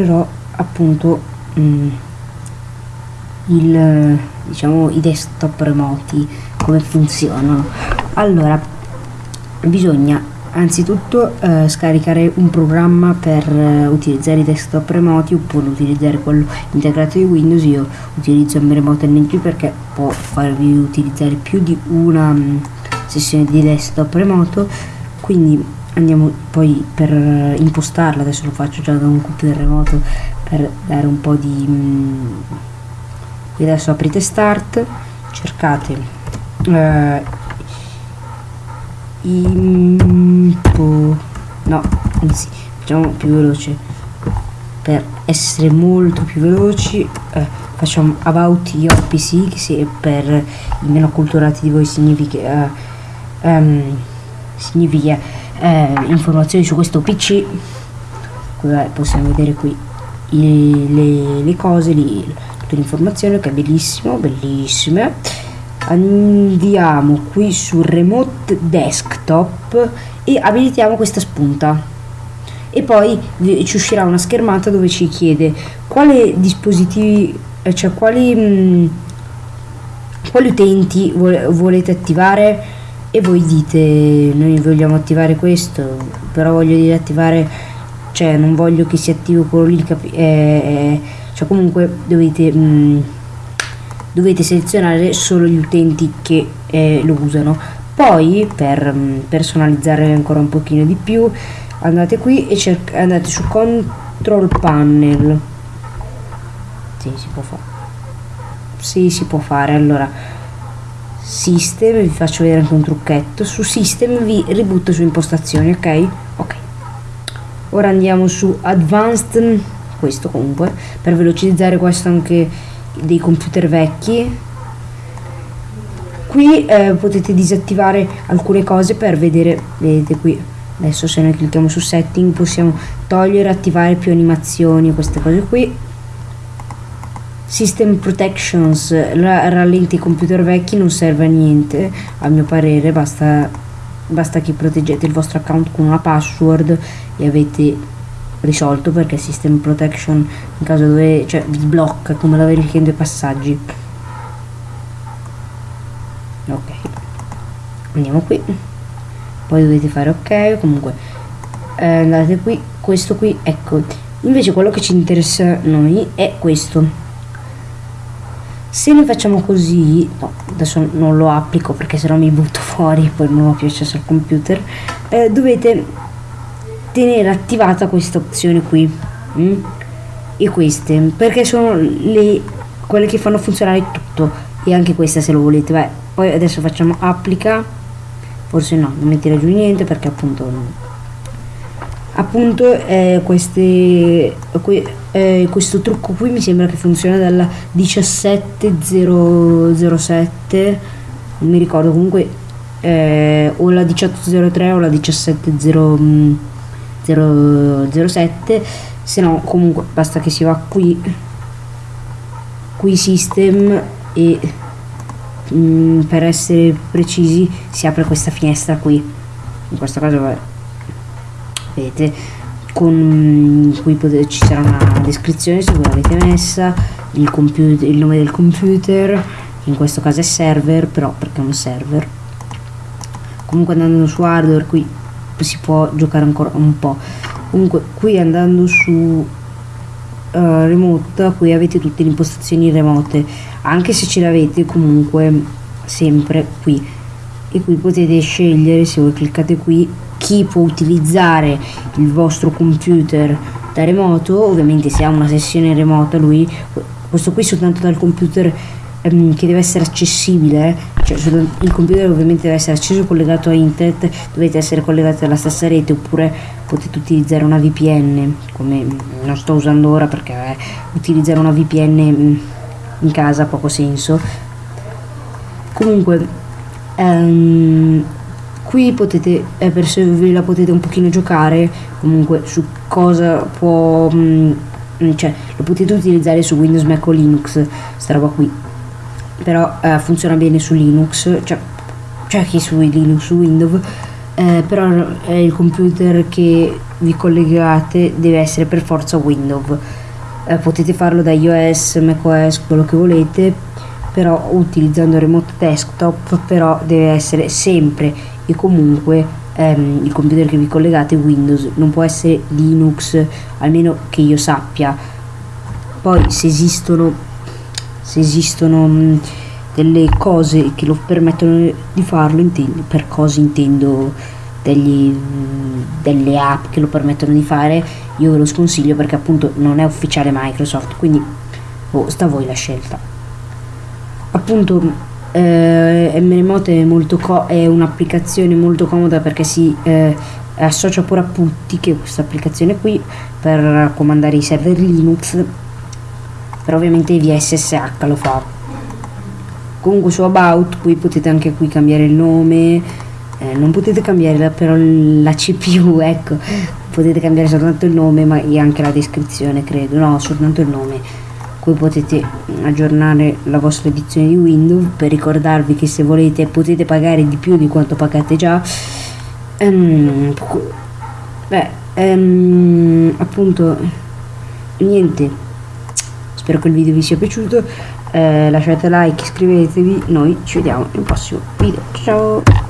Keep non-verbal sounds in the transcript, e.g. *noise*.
mostrerò appunto mm, il, diciamo, i desktop remoti, come funzionano. Allora, bisogna anzitutto eh, scaricare un programma per eh, utilizzare i desktop remoti oppure utilizzare quello integrato di Windows io utilizzo il remote NG perché può farvi utilizzare più di una mh, mm, sessione di desktop remoto quindi andiamo poi per eh, impostarla adesso lo faccio già da un computer remoto per dare un po' di mh, mm, adesso aprite start cercate eh, impo no anzi facciamo più veloce. Per essere molto più veloci eh, facciamo about your pc che se per i meno acculturati di voi significa eh, um, significa eh, informazioni su questo pc possiamo vedere qui i, le, le cose li, tutte le informazioni che è bellissimo bellissime. Andiamo qui su remote desktop e abilitiamo questa spunta. E poi ci uscirà una schermata dove ci chiede quali dispositivi eh, cioè quali mh, mm, quali utenti volete attivare e voi dite noi vogliamo attivare questo però voglio dire attivare cioè non voglio che si attivi quello lì eh, eh, cioè comunque dovete mh, mm, dovete selezionare solo gli utenti che eh, lo usano. Poi per mh, mm, personalizzare ancora un pochino di più andate qui e andate su control panel. Sì si può fare sì si può fare allora system vi faccio vedere anche un trucchetto. Su system vi ributto su impostazioni ok? Ok. Ora andiamo su advanced questo comunque per velocizzare questo anche dei computer vecchi. Qui eh, potete disattivare alcune cose per vedere vedete qui adesso se noi clicchiamo su setting possiamo togliere attivare più animazioni queste cose qui system protections rallenti i computer vecchi non serve a niente a mio parere basta basta che proteggete il vostro account con una password e avete risolto perché system protection in caso dove cioè vi blocca come la verifica in due passaggi. Ok. Andiamo qui. Poi dovete fare ok comunque eh, andate qui. Questo qui ecco. Invece quello che ci interessa a noi è questo se noi facciamo così no, adesso non lo applico perché sennò mi butto fuori poi non ho più accesso al computer eh, dovete tenere attivata questa opzione qui mm? e queste perché sono le quelle che fanno funzionare tutto. E anche questa se lo volete Beh, poi adesso facciamo applica. Forse no non tira giù niente perché appunto appunto eh, queste, que, eh, questo trucco qui mi sembra che funziona dalla 17007 non mi ricordo comunque eh, o la 1803 o la 1700 007 se no comunque basta che si va qui qui system e mh, mm, per essere precisi si apre questa finestra qui. In questo caso vabbè, vedete con mm, qui potete, ci sarà una descrizione se voi l'avete messa il, computer, il nome del computer in questo caso è server però perché è un server. Comunque andando su hardware qui si può giocare ancora un po' comunque qui andando su uh, remote qui avete tutte le impostazioni remote anche se ce l'avete comunque sempre qui. E qui potete scegliere se voi cliccate qui chi può utilizzare il vostro computer da remoto ovviamente se ha una sessione remota lui questo qui soltanto dal computer ehm, che deve essere accessibile cioè il computer ovviamente deve essere acceso collegato a internet dovete essere collegati alla stessa rete oppure potete utilizzare una VPN come non sto usando ora perché eh, utilizzare una VPN mm, in casa ha poco senso. Comunque ehm, qui potete eh, per se ve la potete un pochino giocare comunque su cosa può mh, mm, cioè lo potete utilizzare su Windows Mac o Linux sta roba qui. Però eh, funziona bene su Linux cioè, cioè che su Linux su Windows eh, però il computer che vi collegate deve essere per forza Windows. Eh, potete farlo da iOS, macOS, quello che volete però utilizzando remote desktop però deve essere sempre e comunque ehm, il computer che vi collegate Windows. Non può essere Linux almeno che io sappia. Poi se esistono se esistono mh, delle cose che lo permettono di farlo intendo, per cose intendo degli, delle app che lo permettono di fare io ve lo sconsiglio perché appunto non è ufficiale Microsoft quindi oh, sta a voi la scelta appunto eh, MRemote è, è un'applicazione molto comoda perché si eh, associa pure a Putty che è questa applicazione qui per comandare i server Linux però ovviamente via SSH lo fa. Comunque su About qui potete anche qui cambiare il nome eh, non potete cambiare la, però la CPU *laughs* ecco potete cambiare soltanto il nome ma anche la descrizione credo no soltanto il nome qui potete aggiornare la vostra edizione di Windows per ricordarvi che se volete potete pagare di più di quanto pagate già. Um, beh um, appunto niente. Spero che il video vi sia piaciuto. Eh, lasciate like iscrivetevi. Noi ci vediamo nel prossimo video. Ciao